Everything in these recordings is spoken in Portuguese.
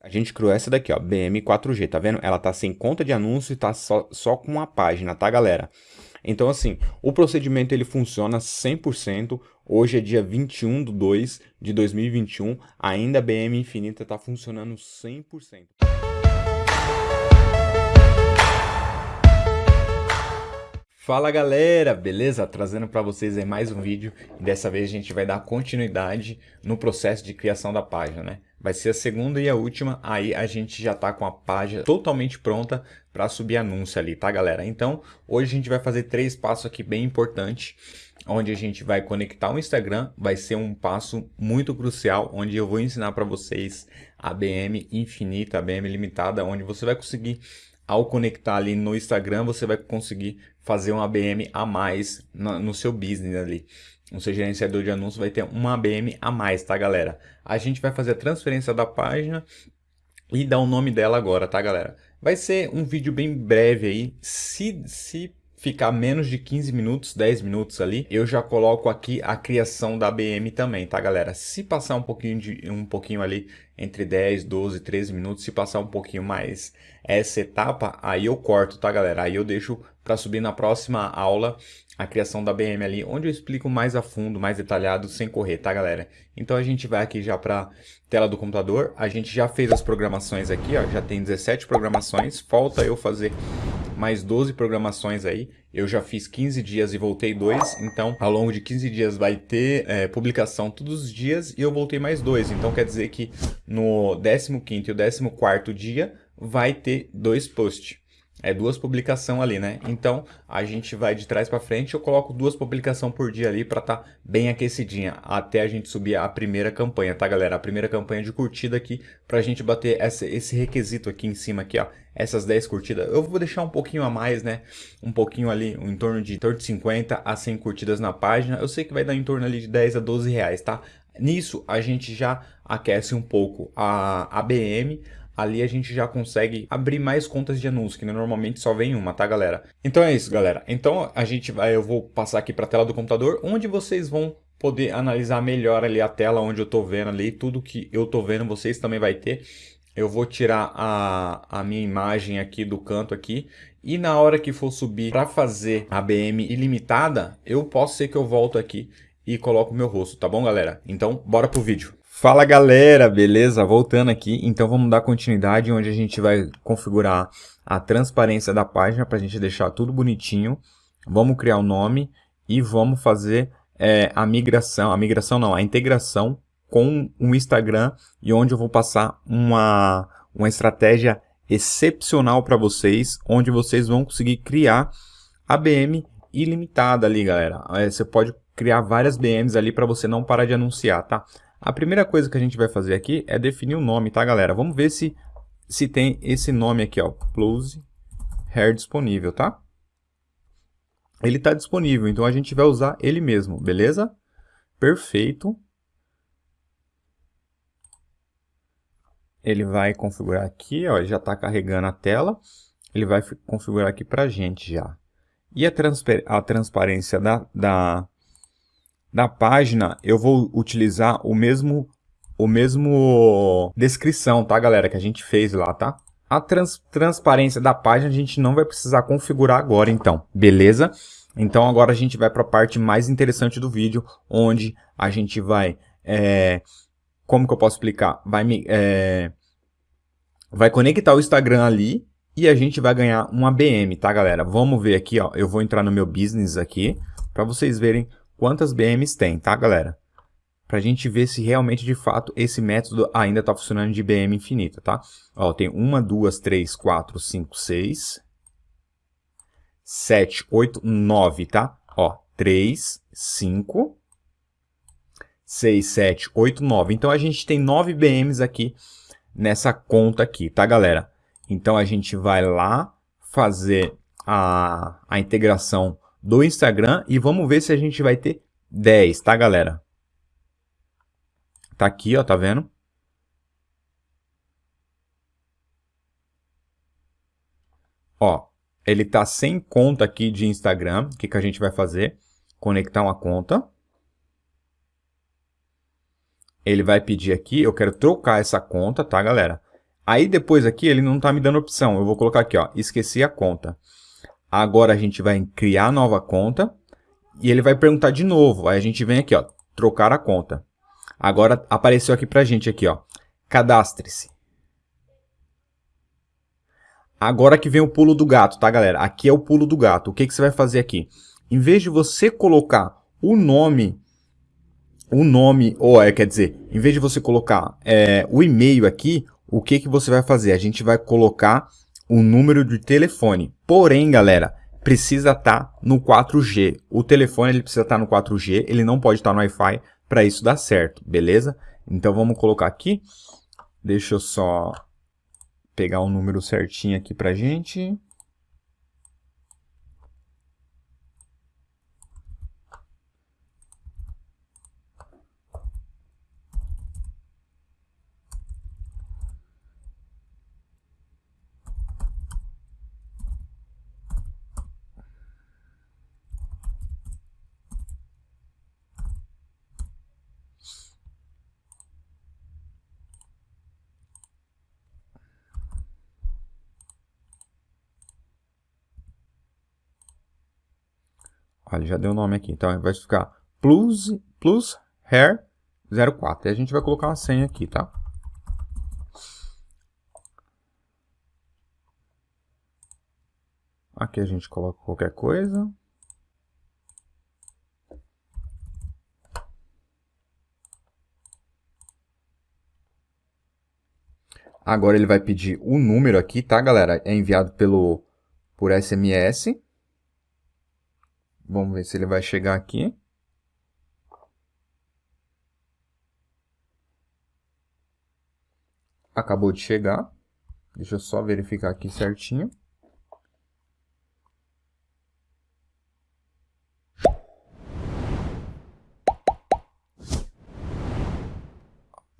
A gente criou essa daqui, ó, BM4G, tá vendo? Ela tá sem conta de anúncio e tá só, só com uma página, tá, galera? Então, assim, o procedimento ele funciona 100%. Hoje é dia 21 de 2 de 2021, ainda a BM Infinita tá funcionando 100%. Fala galera, beleza? Trazendo para vocês aí mais um vídeo e dessa vez a gente vai dar continuidade no processo de criação da página, né? Vai ser a segunda e a última, aí a gente já tá com a página totalmente pronta para subir anúncio ali, tá galera? Então, hoje a gente vai fazer três passos aqui bem importantes, onde a gente vai conectar o Instagram, vai ser um passo muito crucial, onde eu vou ensinar para vocês a BM infinita, a BM limitada, onde você vai conseguir ao conectar ali no Instagram, você vai conseguir fazer um ABM a mais no seu business ali. O seu gerenciador de anúncios vai ter uma ABM a mais, tá, galera? A gente vai fazer a transferência da página e dar o nome dela agora, tá, galera? Vai ser um vídeo bem breve aí. Se, se ficar menos de 15 minutos, 10 minutos ali, eu já coloco aqui a criação da BM também, tá galera? Se passar um pouquinho, de, um pouquinho ali entre 10, 12, 13 minutos, se passar um pouquinho mais essa etapa, aí eu corto, tá galera? Aí eu deixo para subir na próxima aula a criação da BM ali, onde eu explico mais a fundo, mais detalhado, sem correr, tá galera? Então a gente vai aqui já para tela do computador, a gente já fez as programações aqui, ó, já tem 17 programações, falta eu fazer mais 12 programações aí. Eu já fiz 15 dias e voltei dois, então ao longo de 15 dias vai ter é, publicação todos os dias e eu voltei mais dois. Então quer dizer que no 15º e o 14º dia vai ter dois posts. É duas publicações ali, né? Então, a gente vai de trás para frente, eu coloco duas publicações por dia ali para tá bem aquecidinha, até a gente subir a primeira campanha, tá galera? A primeira campanha de curtida aqui, pra gente bater essa, esse requisito aqui em cima aqui, ó, essas 10 curtidas. Eu vou deixar um pouquinho a mais, né? Um pouquinho ali, em torno de, em torno de 50 a 100 curtidas na página. Eu sei que vai dar em torno ali de 10 a 12 reais, tá? Nisso, a gente já aquece um pouco a ABM, ali a gente já consegue abrir mais contas de anúncio, que normalmente só vem uma, tá galera? Então é isso, galera. Então a gente vai, eu vou passar aqui para a tela do computador, onde vocês vão poder analisar melhor ali a tela onde eu tô vendo ali, tudo que eu tô vendo vocês também vai ter. Eu vou tirar a, a minha imagem aqui do canto aqui e na hora que for subir para fazer a BM ilimitada, eu posso ser que eu volto aqui e coloco o meu rosto, tá bom galera? Então bora pro vídeo. Fala galera, beleza? Voltando aqui, então vamos dar continuidade onde a gente vai configurar a transparência da página para a gente deixar tudo bonitinho. Vamos criar o um nome e vamos fazer é, a migração, a migração não, a integração com o Instagram e onde eu vou passar uma, uma estratégia excepcional para vocês, onde vocês vão conseguir criar a BM ilimitada ali, galera. É, você pode criar várias BMs ali para você não parar de anunciar, tá? A primeira coisa que a gente vai fazer aqui é definir o nome, tá, galera? Vamos ver se, se tem esse nome aqui, ó, Close Hair disponível, tá? Ele está disponível, então a gente vai usar ele mesmo, beleza? Perfeito. Ele vai configurar aqui, ó, já está carregando a tela. Ele vai configurar aqui para a gente já. E a transparência da, da, da página, eu vou utilizar o mesmo, o mesmo descrição, tá, galera, que a gente fez lá, tá? A trans, transparência da página a gente não vai precisar configurar agora, então, beleza? Então agora a gente vai para a parte mais interessante do vídeo, onde a gente vai, é, como que eu posso explicar? Vai, é, vai conectar o Instagram ali e a gente vai ganhar uma BM, tá galera? Vamos ver aqui, ó, eu vou entrar no meu business aqui, para vocês verem quantas BMs tem, tá, galera? Para a gente ver se realmente, de fato, esse método ainda está funcionando de BM infinita, tá? Ó, tem uma, duas, três, quatro, cinco, seis, sete, oito, nove, tá? Ó, três, cinco, seis, sete, oito, nove. Então, a gente tem nove BMs aqui nessa conta aqui, tá, galera? Então, a gente vai lá fazer a, a integração do Instagram e vamos ver se a gente vai ter 10, tá, galera? Tá aqui, ó, tá vendo? Ó, ele tá sem conta aqui de Instagram. O que, que a gente vai fazer? Conectar uma conta. Ele vai pedir aqui, eu quero trocar essa conta, tá, galera? Aí depois aqui ele não está me dando opção. Eu vou colocar aqui, ó, esqueci a conta. Agora a gente vai criar nova conta e ele vai perguntar de novo. Aí a gente vem aqui, ó, trocar a conta. Agora apareceu aqui pra gente aqui, ó, cadastre-se. Agora que vem o pulo do gato, tá, galera? Aqui é o pulo do gato. O que, que você vai fazer aqui? Em vez de você colocar o nome, o nome, ou é, quer dizer, em vez de você colocar é, o e-mail aqui, o que, que você vai fazer? A gente vai colocar o número de telefone. Porém, galera, precisa estar tá no 4G. O telefone ele precisa estar tá no 4G, ele não pode estar tá no Wi-Fi para isso dar certo, beleza? Então vamos colocar aqui. Deixa eu só pegar um número certinho aqui para gente. Olha, já deu o nome aqui. Então vai ficar plus, plus hair 04. E a gente vai colocar uma senha aqui, tá? Aqui a gente coloca qualquer coisa. Agora ele vai pedir o número aqui, tá, galera? É enviado pelo por SMS. Vamos ver se ele vai chegar aqui. Acabou de chegar. Deixa eu só verificar aqui certinho.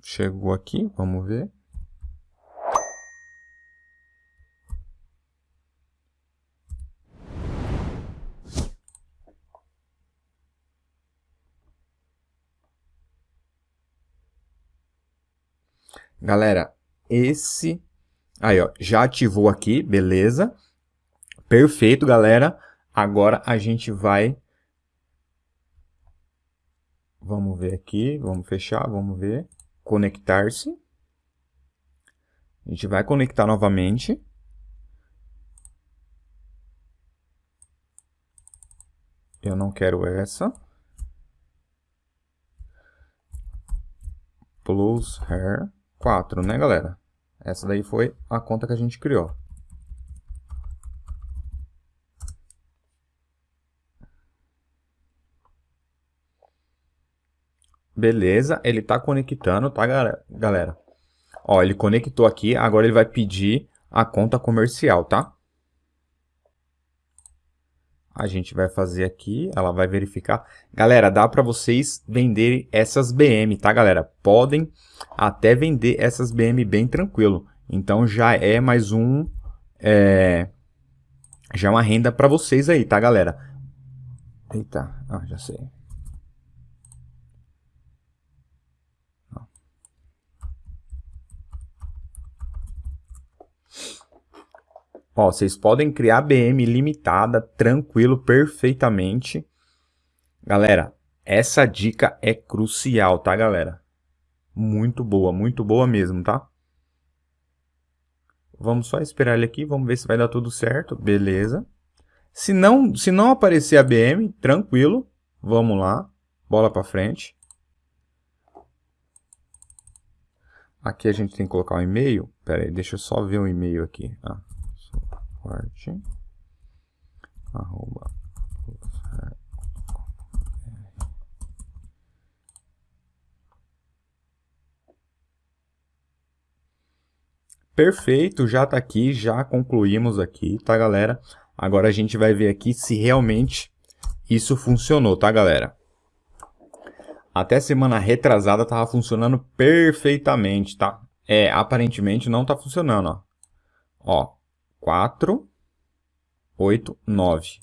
Chegou aqui, vamos ver. Galera, esse... Aí, ó, já ativou aqui, beleza. Perfeito, galera. Agora a gente vai... Vamos ver aqui, vamos fechar, vamos ver. Conectar-se. A gente vai conectar novamente. Eu não quero essa. Plus hair. 4, né, galera? Essa daí foi a conta que a gente criou. Beleza, ele está conectando, tá, galera? Ó, ele conectou aqui, agora ele vai pedir a conta comercial, tá? A gente vai fazer aqui, ela vai verificar. Galera, dá para vocês venderem essas BM, tá, galera? Podem até vender essas BM bem tranquilo. Então já é mais um... É, já é uma renda para vocês aí, tá, galera? Eita, ah, já sei. Ó, vocês podem criar BM limitada, tranquilo, perfeitamente. Galera, essa dica é crucial, tá, galera? Muito boa, muito boa mesmo, tá? Vamos só esperar ele aqui, vamos ver se vai dar tudo certo. Beleza. Se não, se não aparecer a BM, tranquilo. Vamos lá. Bola para frente. Aqui a gente tem que colocar o um e-mail. Pera aí, deixa eu só ver o e-mail aqui. Ah forte arroba Perfeito, já está aqui, já concluímos aqui, tá galera? Agora a gente vai ver aqui se realmente isso funcionou, tá galera? Até semana retrasada estava funcionando perfeitamente, tá? É, aparentemente não está funcionando, ó. Ó, 4, 8, 9.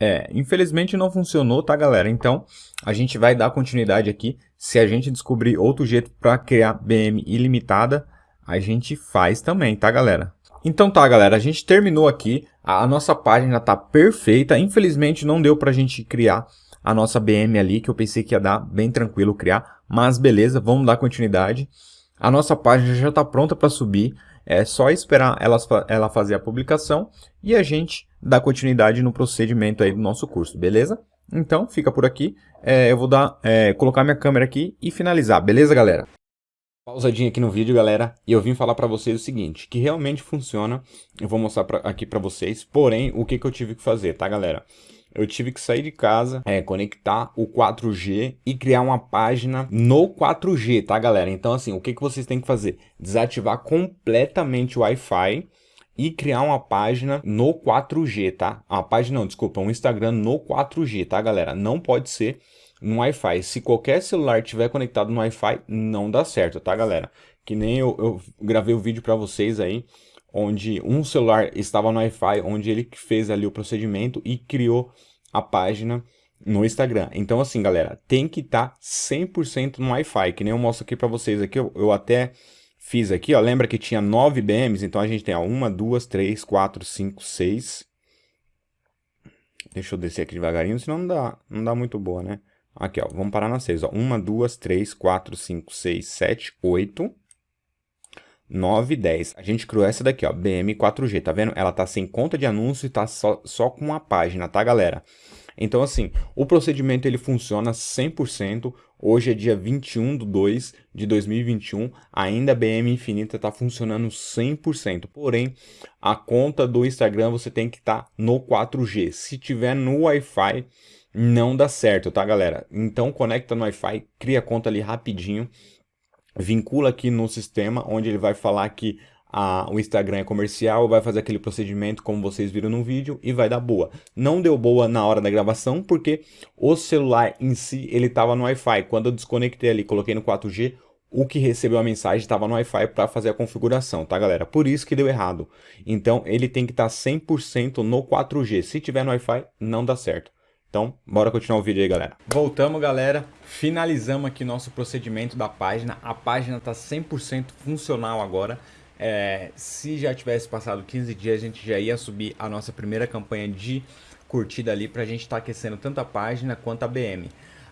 É, infelizmente não funcionou, tá galera? Então, a gente vai dar continuidade aqui. Se a gente descobrir outro jeito para criar BM ilimitada, a gente faz também, tá galera? Então tá galera, a gente terminou aqui. A nossa página tá perfeita. Infelizmente não deu pra gente criar a nossa BM ali, que eu pensei que ia dar bem tranquilo criar. Mas beleza, vamos dar continuidade. A nossa página já está pronta para subir. É só esperar ela, ela fazer a publicação e a gente dá continuidade no procedimento aí do nosso curso, beleza? Então, fica por aqui. É, eu vou dar, é, colocar minha câmera aqui e finalizar, beleza, galera? Pausadinha aqui no vídeo, galera, e eu vim falar para vocês o seguinte, que realmente funciona, eu vou mostrar pra, aqui para vocês, porém, o que, que eu tive que fazer, tá, galera? Eu tive que sair de casa, é, conectar o 4G e criar uma página no 4G, tá, galera? Então, assim, o que, que vocês têm que fazer? Desativar completamente o Wi-Fi e criar uma página no 4G, tá? A página não, desculpa, um Instagram no 4G, tá, galera? Não pode ser no Wi-Fi. Se qualquer celular tiver conectado no Wi-Fi, não dá certo, tá, galera? Que nem eu, eu gravei o vídeo para vocês aí, onde um celular estava no Wi-Fi, onde ele fez ali o procedimento e criou a página no Instagram. Então assim, galera, tem que estar tá 100% no Wi-Fi, que nem eu mostro aqui para vocês aqui, eu, eu, até fiz aqui, ó, lembra que tinha 9 BMs, então a gente tem, ó, 1, 2, 3, 4, 5, 6... Deixa eu descer aqui devagarinho, senão não dá, não dá muito boa, né? Aqui, ó, vamos parar na 6, ó, 1, 2, 3, 4, 5, 6, 7, 8... 9 10. A gente criou essa daqui, ó, BM4G, tá vendo? Ela tá sem conta de anúncio e tá só, só com uma página, tá, galera? Então, assim, o procedimento ele funciona 100%. Hoje é dia 21 de 2 de 2021, ainda a BM Infinita está funcionando 100%. Porém, a conta do Instagram você tem que estar tá no 4G. Se tiver no Wi-Fi, não dá certo, tá, galera? Então, conecta no Wi-Fi, cria conta ali rapidinho vincula aqui no sistema, onde ele vai falar que a, o Instagram é comercial, vai fazer aquele procedimento como vocês viram no vídeo e vai dar boa. Não deu boa na hora da gravação porque o celular em si ele estava no Wi-Fi. Quando eu desconectei ali, coloquei no 4G, o que recebeu a mensagem estava no Wi-Fi para fazer a configuração, tá galera? Por isso que deu errado. Então ele tem que estar tá 100% no 4G. Se tiver no Wi-Fi, não dá certo. Então, bora continuar o vídeo aí, galera. Voltamos, galera. Finalizamos aqui nosso procedimento da página. A página está 100% funcional agora. É, se já tivesse passado 15 dias, a gente já ia subir a nossa primeira campanha de curtida ali para a gente estar tá aquecendo tanto a página quanto a BM.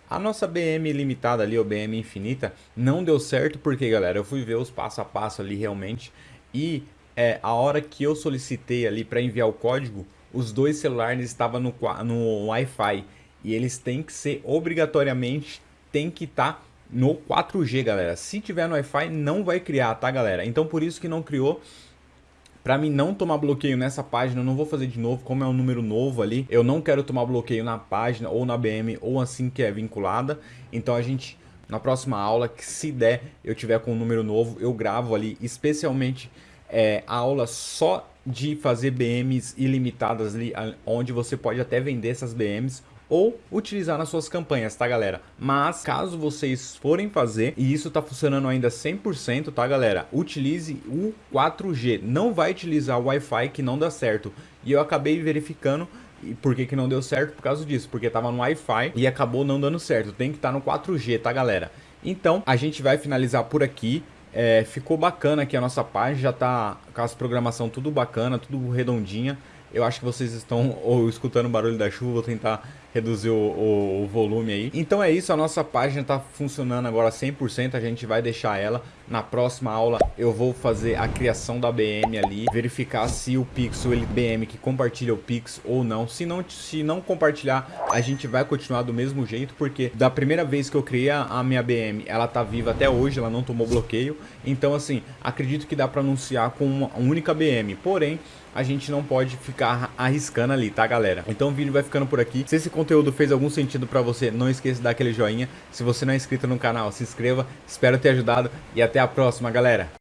A nossa BM limitada ali, ou BM infinita, não deu certo porque, galera, eu fui ver os passo a passo ali realmente e é, a hora que eu solicitei ali para enviar o código, os dois celulares estavam no, no Wi-Fi e eles têm que ser obrigatoriamente tem que estar tá no 4G, galera. Se tiver no Wi-Fi, não vai criar, tá, galera? Então, por isso que não criou. Para mim não tomar bloqueio nessa página, eu não vou fazer de novo, como é um número novo ali. Eu não quero tomar bloqueio na página ou na BM ou assim que é vinculada. Então a gente, na próxima aula, que se der, eu tiver com um número novo, eu gravo ali especialmente é, aula só de fazer BMs ilimitadas ali, onde você pode até vender essas BMs ou utilizar nas suas campanhas, tá galera? Mas caso vocês forem fazer, e isso tá funcionando ainda 100%, tá galera? Utilize o 4G, não vai utilizar o Wi-Fi que não dá certo. E eu acabei verificando e por que, que não deu certo? Por causa disso, porque tava no Wi-Fi e acabou não dando certo. Tem que estar tá no 4G, tá galera? Então, a gente vai finalizar por aqui. É, ficou bacana aqui a nossa página, já tá com as programação tudo bacana, tudo redondinha. Eu acho que vocês estão ou escutando o barulho da chuva, vou tentar reduzir o, o, o, volume aí. Então é isso, a nossa página está funcionando agora 100%, a gente vai deixar ela. Na próxima aula eu vou fazer a criação da BM ali, verificar se o Pixel, ele BM que compartilha o Pix ou não. Se não, se não compartilhar, a gente vai continuar do mesmo jeito, porque da primeira vez que eu criei a minha BM, ela tá viva até hoje, ela não tomou bloqueio. Então assim, acredito que dá para anunciar com uma única BM, porém a gente não pode ficar arriscando ali, tá galera? Então o vídeo vai ficando por aqui. Se esse conteúdo fez algum sentido pra você, não esqueça de dar aquele joinha. Se você não é inscrito no canal, se inscreva. Espero ter ajudado e até a próxima, galera.